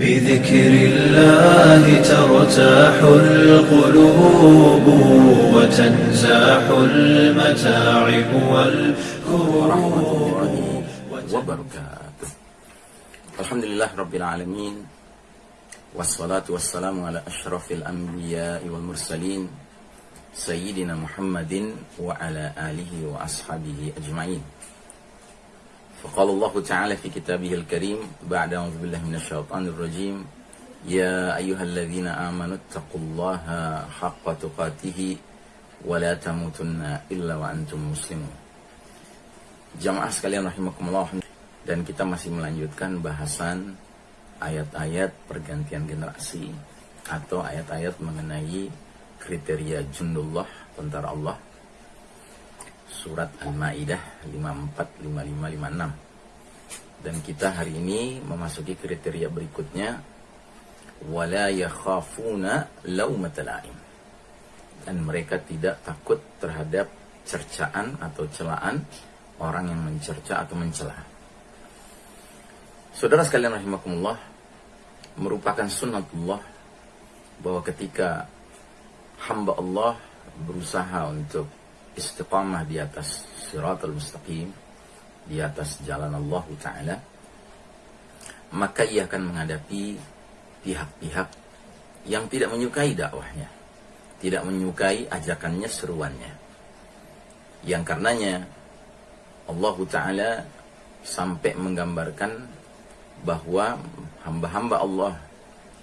بذكر الله ترتاح القلوب وتنزاح المتاعب والكروب. وبركاته. الحمد لله رب العالمين والصلاة والسلام على أشرف الأنبياء والمرسلين سيدنا محمد وعلى آله وأصحابه أجمعين. فقال الله تعالى في كتابه الكريم بعد أعوذ بالله من الشيطان الرجيم يا أيها الذين آمنوا اتقوا الله حق تقاته ولا تموتن إلا وأنتم مسلمون Jamaah sekalian rahimakumullah dan kita masih melanjutkan bahasan ayat-ayat pergantian generasi atau ayat-ayat mengenai kriteria jundullah tentara Allah surat Al-Maidah 54 55 56 dan kita hari ini memasuki kriteria berikutnya. Wala yakhafuna laumatal laim dan mereka tidak takut terhadap cercaan atau celaan orang yang mencerca atau mencela. Saudara sekalian rahimakumullah, merupakan sunnatullah bahwa ketika hamba Allah berusaha untuk istiqamah di atas siratul mustaqim, di atas jalan Allah Ta'ala, maka ia akan menghadapi pihak-pihak yang tidak menyukai dakwahnya, tidak menyukai ajakannya, seruannya. Yang karenanya Allah Ta'ala sampai menggambarkan bahwa hamba-hamba Allah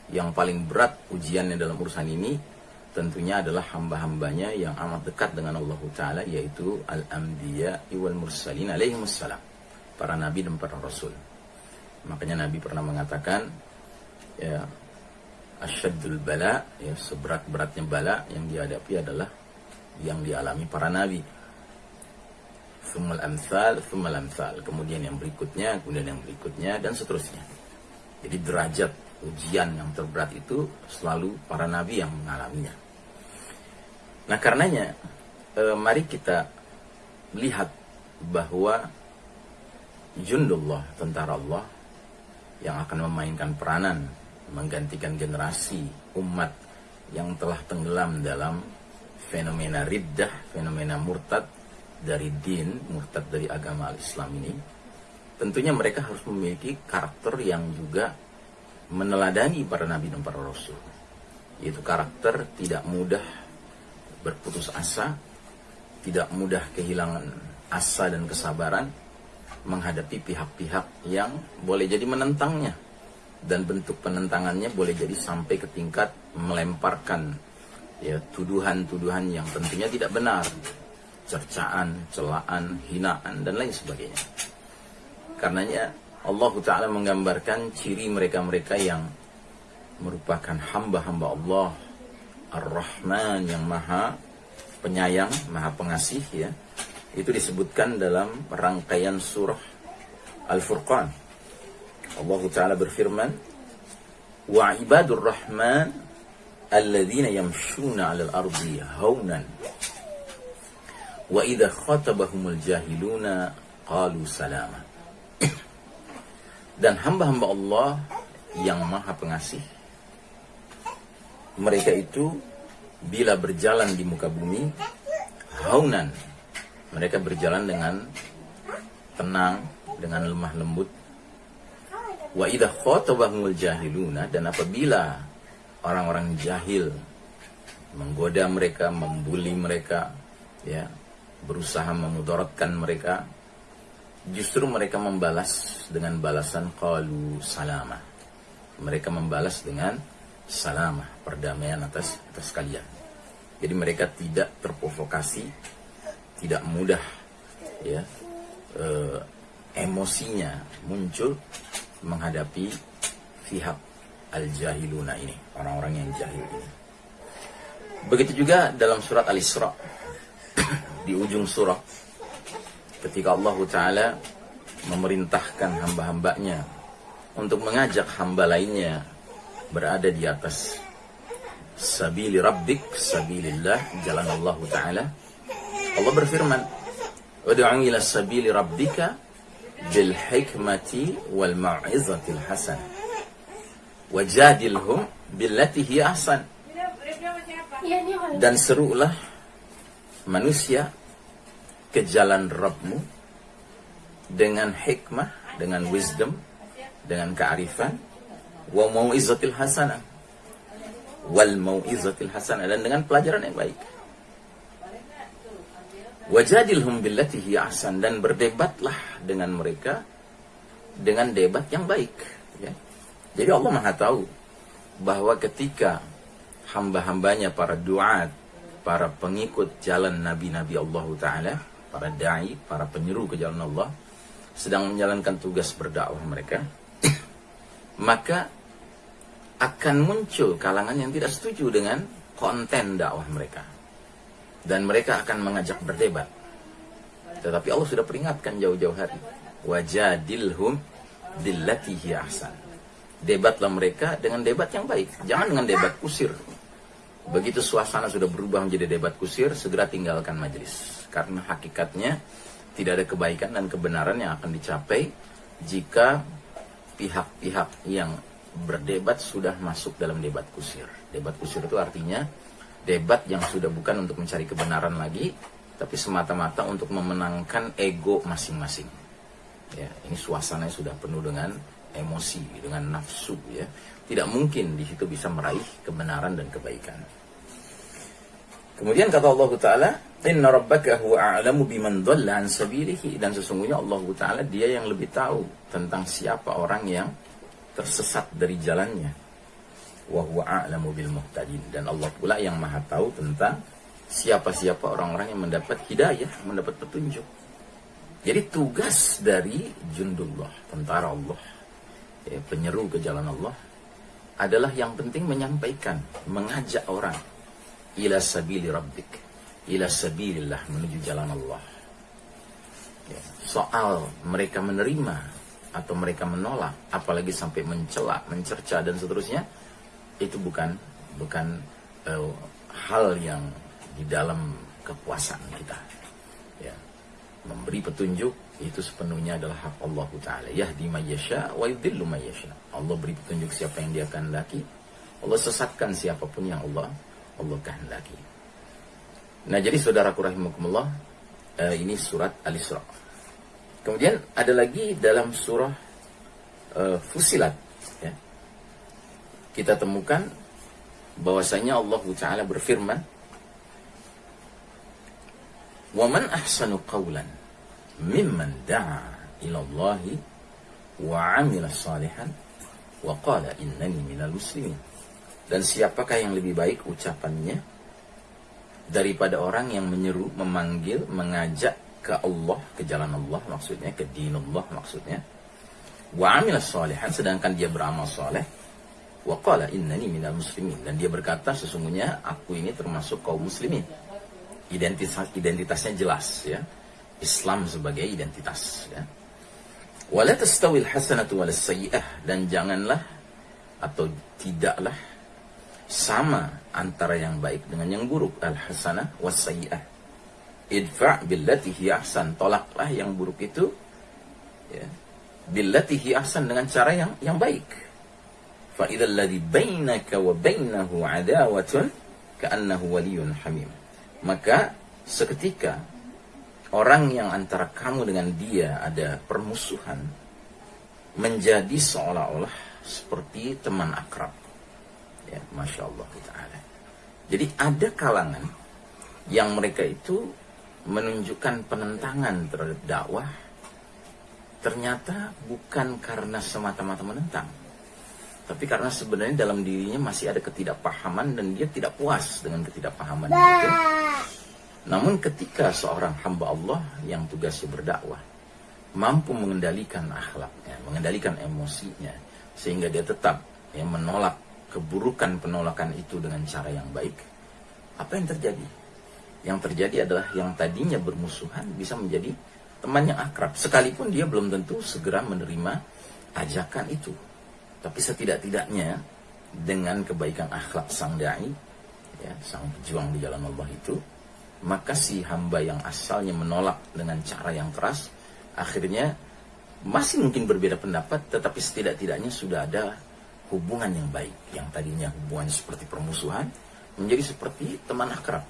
yang paling berat ujiannya dalam urusan ini tentunya adalah hamba-hambanya yang amat dekat dengan Allah Ta'ala yaitu al-anbiya wal mursalin alaihi wassalam para nabi dan para rasul makanya nabi pernah mengatakan ya asyaddul bala ya seberat-beratnya bala yang dihadapi adalah yang dialami para nabi thummal amsal. Kemudian yang berikutnya, kemudian yang berikutnya, dan seterusnya. Jadi derajat ujian yang terberat itu selalu para nabi yang mengalaminya. Nah karenanya, eh, mari kita lihat bahwa Jundullah, tentara Allah, yang akan memainkan peranan, menggantikan generasi umat yang telah tenggelam dalam fenomena riddah, fenomena murtad, dari din, murtad dari agama Islam ini, tentunya mereka harus memiliki karakter yang juga meneladani para nabi dan para rasul. Yaitu karakter tidak mudah berputus asa, tidak mudah kehilangan asa dan kesabaran menghadapi pihak-pihak yang boleh jadi menentangnya dan bentuk penentangannya boleh jadi sampai ke tingkat melemparkan ya tuduhan-tuduhan yang tentunya tidak benar cercaan, celaan, hinaan, dan lain sebagainya. Karenanya Allah Ta'ala menggambarkan ciri mereka-mereka yang merupakan hamba-hamba Allah Ar-Rahman yang maha penyayang, maha pengasih ya. Itu disebutkan dalam rangkaian surah Al-Furqan. Allah Ta'ala berfirman, Wa ibadur rahman alladzina yamshuna 'alal ardi haunan Wa idha khatabahumul jahiluna qalu salama. Dan hamba-hamba Allah yang maha pengasih mereka itu bila berjalan di muka bumi haunan mereka berjalan dengan tenang dengan lemah lembut wa idha khatabahumul jahiluna dan apabila orang-orang jahil menggoda mereka membuli mereka ya berusaha memudaratkan mereka, justru mereka membalas dengan balasan qalu salama. Mereka membalas dengan salama, perdamaian atas atas kalian. Jadi mereka tidak terprovokasi, tidak mudah ya e, emosinya muncul menghadapi pihak al-jahiluna ini, orang-orang yang jahil ini. Begitu juga dalam surat Al-Isra di ujung surah ketika Allah Ta'ala memerintahkan hamba-hambanya untuk mengajak hamba lainnya berada di atas sabili rabbik sabilillah jalan Allah Ta'ala. Allah berfirman Wadu'u ila sabili rabbika bil hikmati wal mau'izatil hasan wajadilhum billati hiya ahsan. Dan serulah manusia ke jalan Rabbmu dengan hikmah, dengan wisdom, dengan kearifan, wa mau'izatil hasanah wal mau'izatil hasanah dan dengan pelajaran yang baik. Wajadilhum billati hiya ahsan dan berdebatlah dengan mereka dengan debat yang baik, ya. Jadi Allah Maha tahu bahwa ketika hamba-hambanya para duat, para pengikut jalan nabi-nabi Allah taala, para dai, para penyeru ke jalan Allah sedang menjalankan tugas berdakwah mereka, maka akan muncul kalangan yang tidak setuju dengan konten dakwah mereka. Dan mereka akan mengajak berdebat. Tetapi Allah sudah peringatkan jauh-jauh hari. Wajadilhum dillatihi ahsan. Debatlah mereka dengan debat yang baik. Jangan dengan debat kusir. Begitu suasana sudah berubah menjadi debat kusir, segera tinggalkan majelis. Karena hakikatnya tidak ada kebaikan dan kebenaran yang akan dicapai jika pihak-pihak yang berdebat sudah masuk dalam debat kusir. Debat kusir itu artinya debat yang sudah bukan untuk mencari kebenaran lagi, tapi semata-mata untuk memenangkan ego masing-masing. Ya, ini suasananya sudah penuh dengan emosi, dengan nafsu ya. Tidak mungkin di situ bisa meraih kebenaran dan kebaikan. Kemudian kata Allah Ta'ala, Inna rabbaka huwa a'lamu biman dhalla an. Dan sesungguhnya Allah Ta'ala dia yang lebih tahu tentang siapa orang yang tersesat dari jalannya. Wa huwa a'lamu bil muhtadin. Dan Allah pula yang maha tahu tentang siapa-siapa orang-orang yang mendapat hidayah, mendapat petunjuk. Jadi tugas dari jundullah, tentara Allah, ya, penyeru ke jalan Allah, adalah yang penting menyampaikan, mengajak orang ila sabili rabbik ila sabilillah menuju jalan Allah ya. soal mereka menerima atau mereka menolak apalagi sampai mencela mencerca dan seterusnya itu bukan bukan uh, hal yang di dalam kekuasaan kita. Ya. Memberi petunjuk itu sepenuhnya adalah hak Allah Ta'ala. Yahdi mayyasha wa yudhillu mayyasha Allah beri petunjuk siapa yang dia kehendaki. Allah sesatkan siapa pun yang Allah Allah kehendaki. Nah jadi saudaraku rahimakumullah uh, ini surat Al-Isra. Kemudian ada lagi dalam surah uh, Fusilat. Ya. Kita temukan bahwasanya Allah Taala berfirman, "Waman ahsanu qawlan mimman da'a ila Allah wa 'amila salihan wa qala innani minal muslimin." Dan siapakah yang lebih baik ucapannya daripada orang yang menyeru, memanggil, mengajak ke Allah, ke jalan Allah maksudnya, ke dinullah maksudnya. Wa amila salihan sedangkan dia beramal saleh. Wa qala innani minal muslimin dan dia berkata sesungguhnya aku ini termasuk kaum muslimin. Identitas identitasnya jelas ya. Islam sebagai identitas ya. Wala tastawil hasanatu wal sayyi'ah dan janganlah atau tidaklah sama antara yang baik dengan yang buruk al hasanah wasayyi'ah idfa billati hi ahsan. Tolaklah yang buruk itu ya billati hi ahsan dengan cara yang yang baik. Fa idzal ladzi bainaka wa bainahu adawatun ka'annahu waliyyun hamim. Maka seketika orang yang antara kamu dengan dia ada permusuhan menjadi seolah-olah seperti teman akrab. Ya, Masya Allah Ta'ala. Jadi ada kalangan yang mereka itu menunjukkan penentangan terhadap dakwah ternyata bukan karena semata-mata menentang tapi karena sebenarnya dalam dirinya masih ada ketidakpahaman dan dia tidak puas dengan ketidakpahaman itu namun ketika seorang hamba Allah yang tugasnya berdakwah mampu mengendalikan akhlaknya mengendalikan emosinya sehingga dia tetap ya, menolak keburukan penolakan itu dengan cara yang baik, apa yang terjadi? Yang terjadi adalah yang tadinya bermusuhan bisa menjadi teman yang akrab, sekalipun dia belum tentu segera menerima ajakan itu. Tapi setidak-tidaknya dengan kebaikan akhlak sang dai, ya, sang pejuang di jalan Allah itu, maka si hamba yang asalnya menolak dengan cara yang keras, akhirnya masih mungkin berbeda pendapat, tetapi setidak-tidaknya sudah ada hubungan yang baik yang tadinya hubungan seperti permusuhan menjadi seperti teman akrab.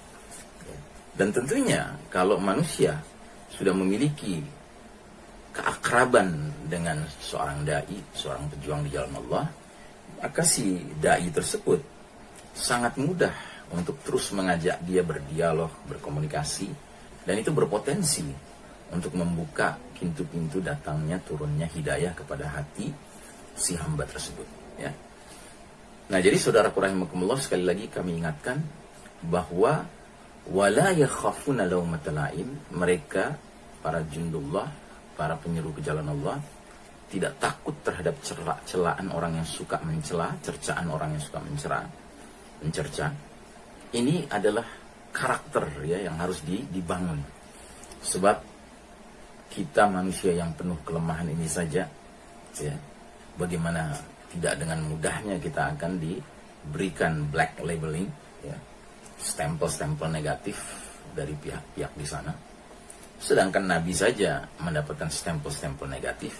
Dan tentunya kalau manusia sudah memiliki keakraban dengan seorang dai seorang pejuang di jalan Allah maka si dai tersebut sangat mudah untuk terus mengajak dia berdialog berkomunikasi dan itu berpotensi untuk membuka pintu-pintu datangnya turunnya hidayah kepada hati si hamba tersebut ya. Nah, jadi saudara rahimakumullah sekali lagi kami ingatkan bahwa wala yakhafuna laumatalaim mereka para jundullah, para penyeru ke jalan Allah tidak takut terhadap celaan orang yang suka mencela, cercaan orang yang suka mencela, mencerca. Ini adalah karakter ya yang harus dibangun. Sebab kita manusia yang penuh kelemahan ini saja ya bagaimana tidak dengan mudahnya kita akan diberikan black labeling, ya, stempel-stempel negatif dari pihak-pihak di sana. Sedangkan Nabi saja mendapatkan stempel-stempel negatif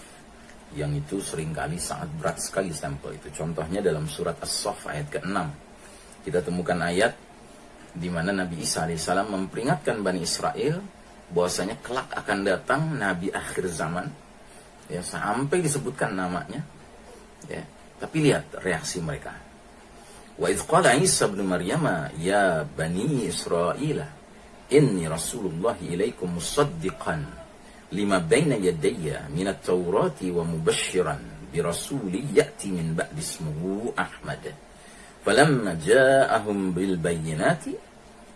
yang itu sering kali sangat berat sekali stempel itu. Contohnya dalam surat As-Saff ayat ke-6. Kita temukan ayat di mana Nabi Isa alaihissalam memperingatkan Bani Israel bahwasanya kelak akan datang Nabi akhir zaman ya sampai disebutkan namanya ya tapi lihat reaksi mereka. Wa idh qala Isa bin Maryam ya bani Israel inni Rasulullah ilaikum musaddiqan lima baina yadayya min at-taurati wa mubashiran bi rasuli ya'ti min ba'di ismuhu Ahmad. Falamma ja'ahum bil bayyinati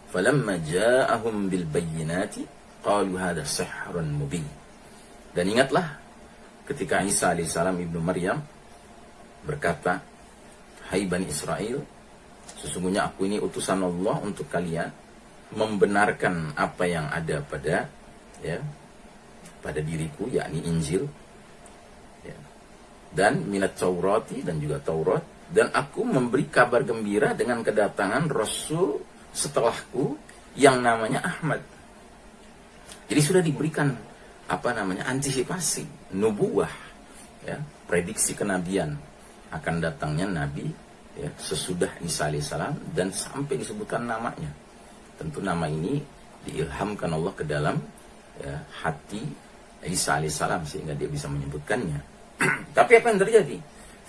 falamma ja'ahum bil bayyinati qalu hadha sihrun mubin. Dan ingatlah ketika Isa alaihissalam ibnu Maryam berkata, Hai Bani Israel, sesungguhnya aku ini utusan Allah untuk kalian membenarkan apa yang ada pada ya pada diriku yakni Injil ya, dan minat Taurati dan juga Taurat. Dan aku memberi kabar gembira dengan kedatangan Rasul setelahku yang namanya Ahmad. Jadi sudah diberikan apa namanya antisipasi nubuah ya prediksi kenabian akan datangnya Nabi ya, sesudah Isa alaihissalam dan sampai disebutkan namanya. Tentu nama ini diilhamkan Allah ke dalam ya, hati Isa alaihissalam sehingga dia bisa menyebutkannya. Tapi apa yang terjadi?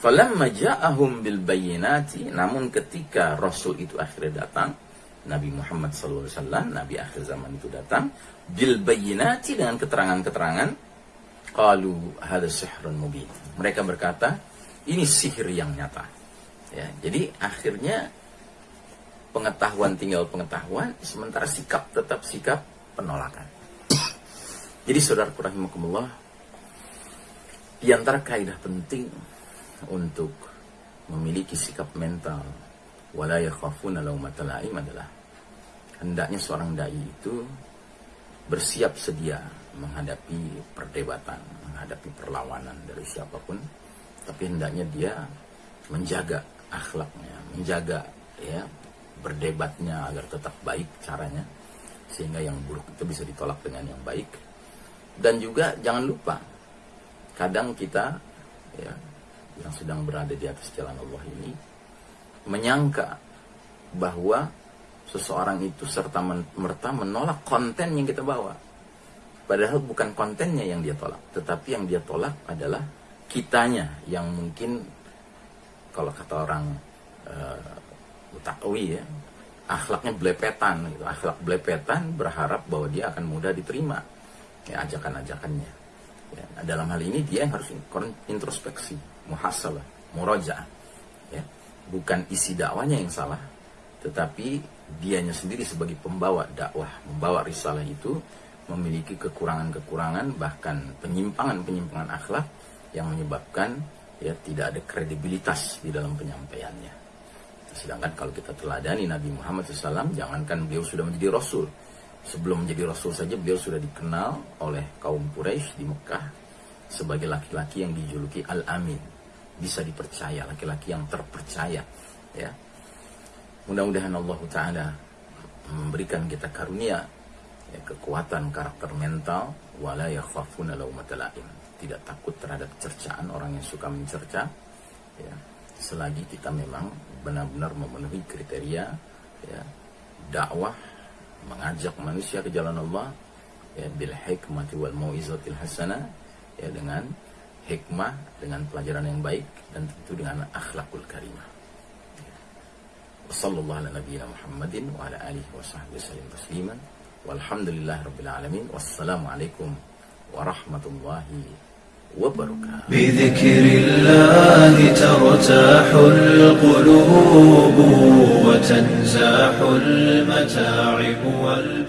Falamma ja'ahum bil bayyinati namun ketika Rasul itu akhirnya datang Nabi Muhammad SAW, Nabi akhir zaman itu datang bil bayyinati dengan keterangan-keterangan qalu hadha sihrun mubin. Mereka berkata, ini sihir yang nyata. Ya, jadi akhirnya pengetahuan tinggal pengetahuan, sementara sikap tetap sikap penolakan. Jadi saudara rahimakumullah, di antara kaidah penting untuk memiliki sikap mental wala yakhafuna adalah hendaknya seorang dai itu bersiap sedia menghadapi perdebatan, menghadapi perlawanan dari siapa pun tapi hendaknya dia menjaga akhlaknya, menjaga ya berdebatnya agar tetap baik caranya sehingga yang buruk itu bisa ditolak dengan yang baik. Dan juga jangan lupa kadang kita ya yang sedang berada di atas jalan Allah ini menyangka bahwa seseorang itu serta merta menolak konten yang kita bawa. Padahal bukan kontennya yang dia tolak tetapi yang dia tolak adalah kitanya yang mungkin kalau kata orang uh, utakwi ya akhlaknya belepetan gitu. akhlak belepetan berharap bahwa dia akan mudah diterima ya ajakan-ajakannya ya, dalam hal ini dia yang harus introspeksi muhasabah muroja ya bukan isi dakwanya yang salah tetapi dianya sendiri sebagai pembawa dakwah membawa risalah itu memiliki kekurangan-kekurangan bahkan penyimpangan-penyimpangan akhlak yang menyebabkan ya tidak ada kredibilitas di dalam penyampaiannya. Sedangkan kalau kita teladani Nabi Muhammad SAW, jangankan beliau sudah menjadi Rasul. Sebelum menjadi Rasul saja beliau sudah dikenal oleh kaum Quraisy di Mekah sebagai laki-laki yang dijuluki Al-Amin. Bisa dipercaya, laki-laki yang terpercaya. Ya. Mudah-mudahan Allah Ta'ala memberikan kita karunia ya, kekuatan karakter mental wala yakhafuna laumatal tidak takut terhadap cercaan orang yang suka mencerca ya. selagi kita memang benar-benar memenuhi kriteria ya dakwah mengajak manusia ke jalan Allah ya bil hikmati wal mauizatil hasanah ya dengan hikmah dengan pelajaran yang baik dan tentu dengan akhlakul karimah. Wassallallahu ala nabiyyina Muhammadin wa ala alihi wa sahbihi wasallam tasliman. Walhamdulillah rabbil alamin. Wassalamualaikum warahmatullahi wabarakatuh. بذكر الله ترتاح القلوب وتنزاح المتاعب وال